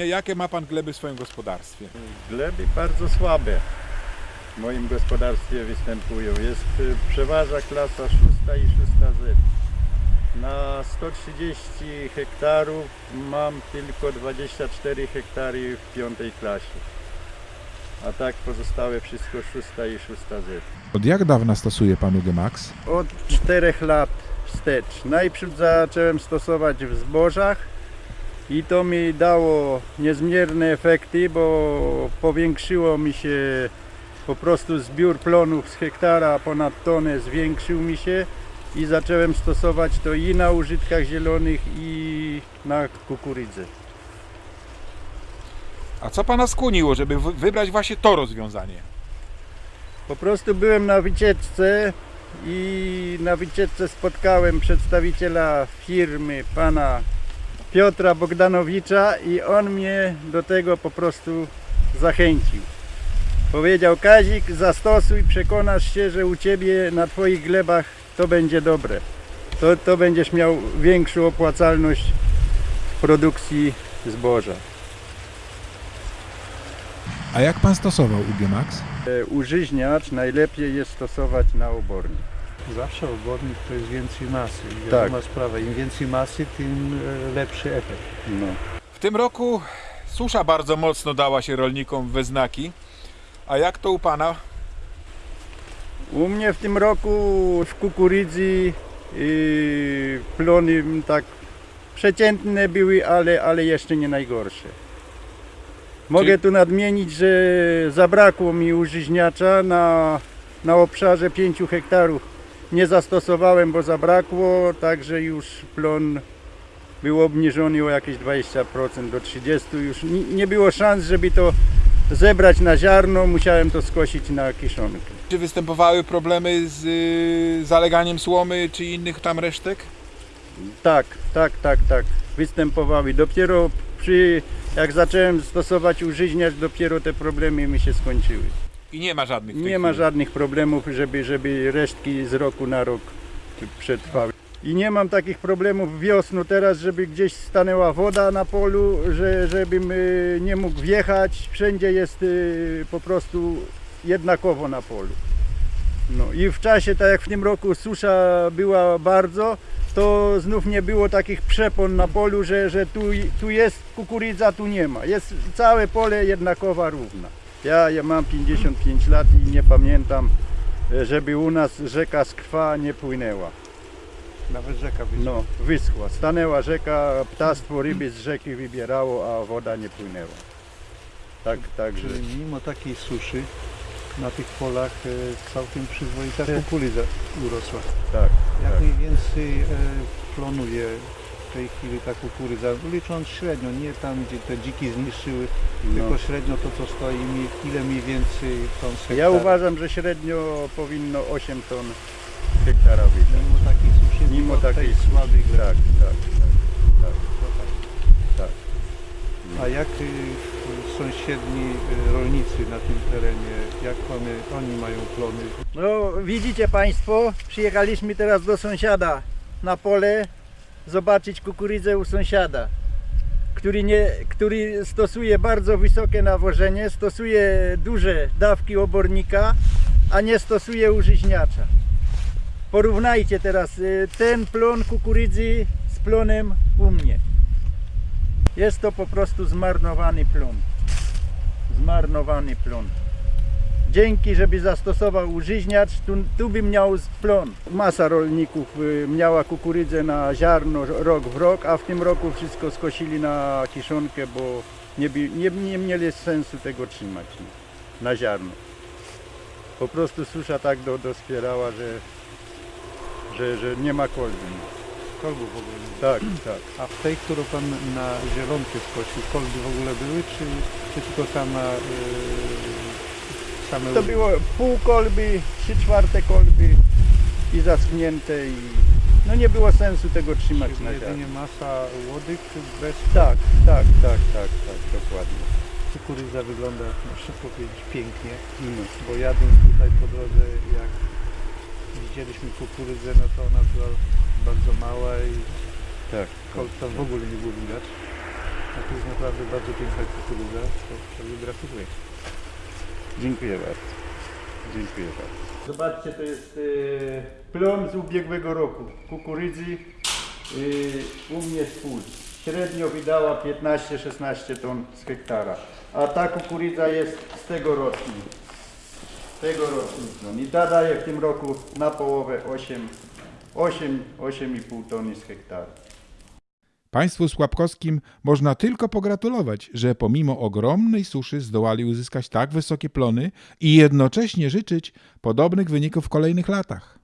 Jakie ma pan gleby w swoim gospodarstwie? Gleby bardzo słabe w moim gospodarstwie występują. Jest y, przeważa klasa 6 i 6Z. Na 130 hektarów mam tylko 24 hektary w piątej klasie. A tak pozostałe wszystko 6 i 6Z. Od jak dawna stosuje pan UGMAX? Od 4 lat wstecz. Najpierw zacząłem stosować w zbożach i to mi dało niezmierne efekty, bo powiększyło mi się po prostu zbiór plonów z hektara ponad tonę zwiększył mi się i zacząłem stosować to i na użytkach zielonych i na kukurydzę. A co pana skłoniło, żeby wy- wybrać właśnie to rozwiązanie? Po prostu byłem na wycieczce i na wycieczce spotkałem przedstawiciela firmy pana Piotra Bogdanowicza i on mnie do tego po prostu zachęcił. Powiedział Kazik, zastosuj, przekonasz się, że u Ciebie na Twoich glebach to będzie dobre. To, to będziesz miał większą opłacalność produkcji zboża. A jak pan stosował UGMAX? E, Użyźniacz najlepiej jest stosować na obornik. Zawsze obornik to jest więcej masy. I Tak. Wiadoma sprawa, im więcej masy, tym e, lepszy efekt. No. W tym roku susza bardzo mocno dała się rolnikom we znaki. A jak to u pana? U mnie w tym roku w kukurydzy yy, plony tak przeciętne były, ale, ale jeszcze nie najgorsze. Mogę Czyli- tu nadmienić, że zabrakło mi użyźniacza na, na obszarze 5 hektarów. Nie zastosowałem, bo zabrakło, także już plon był obniżony o jakieś 20% do 30%. Już nie, było szans, żeby to zebrać na ziarno, musiałem to skosić na kiszonkę. Czy występowały problemy z y, zaleganiem słomy czy innych tam resztek? Tak, tak, tak, tak. Występowały. Dopiero przy, jak zacząłem stosować użyźniacz, dopiero te problemy mi się skończyły. I nie ma żadnych Nie ma żadnych problemów, żeby, żeby resztki z roku na rok przetrwały. I nie mam takich problemów wiosną teraz, żeby gdzieś stanęła woda na polu, że, żebym y, nie mógł wjechać. Wszędzie jest y, po prostu jednakowo na polu. No i w czasie, tak jak w tym roku susza była bardzo, to znów nie było takich przepon na polu, że, że tu, tu jest kukurydza, tu nie ma. Jest całe pole jednakowa równa. Ja, ja mam 55 lat i nie pamiętam, e, żeby u nas rzeka z krwa nie płynęła. Nawet rzeka wyschła. No, wyschła. Stanęła rzeka, ptactwo ryby z rzeki wybierało, a woda nie płynęła. Tak, także. Czyli mimo takiej suszy na tych polach e, całkiem przyzwoita kukurydza urosła. Tak, Jak tak. mniej więcej e, plonuje tej chwili ta kukurydza, licząc średnio, nie tam gdzie te dziki zniszczyły, No. tylko średnio to co stoi, mi- ile mniej więcej ton z Ja hektara. uważam, że średnio powinno 8 ton hektara wydać. Mimo takiej suszy, Mimo takiej tej suszy. słabej. Tak, tak, tak. Tak. Tak. A jak y, sąsiedni y, rolnicy na tym terenie, jak one, oni mają plony? No widzicie Państwo, przyjechaliśmy teraz do sąsiada na pole zobaczyć kukurydzę u sąsiada, który, nie, który stosuje bardzo wysokie nawożenie, stosuje duże dawki obornika, a nie stosuje użyźniacza. Porównajcie teraz y, ten plon kukurydzy z plonem u mnie. Jest to po prostu zmarnowany plon. Zmarnowany plon. Dzięki, żeby zastosował użyźniacz, tu, tu by miał plon. Masa rolników y, miała kukurydzę na ziarno rok w rok, a w tym roku wszystko skosili na kiszonkę, bo nie, nie, nie mieli sensu tego trzymać no, na ziarno. Po prostu susza tak do, dospierała, że, że, że nie ma kolby. Kolbu w ogóle nie Tak, tak. A w tej, którą Pan na zielonkę skosił, kolby w ogóle były, czy, czy tylko sama, yy, same To było pół kolby, trzy czwarte kolby i zaschnięte i no nie było sensu tego trzymać Czyli na ziarno. jedynie masa łodyg bez Tak, tak, tak, tak, tak, dokładnie. kukurydza wygląda, muszę powiedzieć, pięknie. No. Bo jadąc tutaj po drodze, jak widzieliśmy kukurydzę, no to ona była bardzo mała i Tak, kolca w ogóle nie było widać. A to jest naprawdę bardzo piękna kukurydza. To, to gratuluję. Dziękuję bardzo. Dziękuję bardzo. Zobaczcie, to jest e, plon z ubiegłego roku. Kukurydzy e, u mnie z. Średnio wydała 15-16 ton z hektara. A ta kukurydza jest z tego. Z tego. No. I ta daje w tym roku na połowę 8, 8, 8,5 tony z hektara. Państwu Słabkowskim można tylko pogratulować, że pomimo ogromnej suszy zdołali uzyskać tak wysokie plony i jednocześnie życzyć podobnych wyników w kolejnych latach.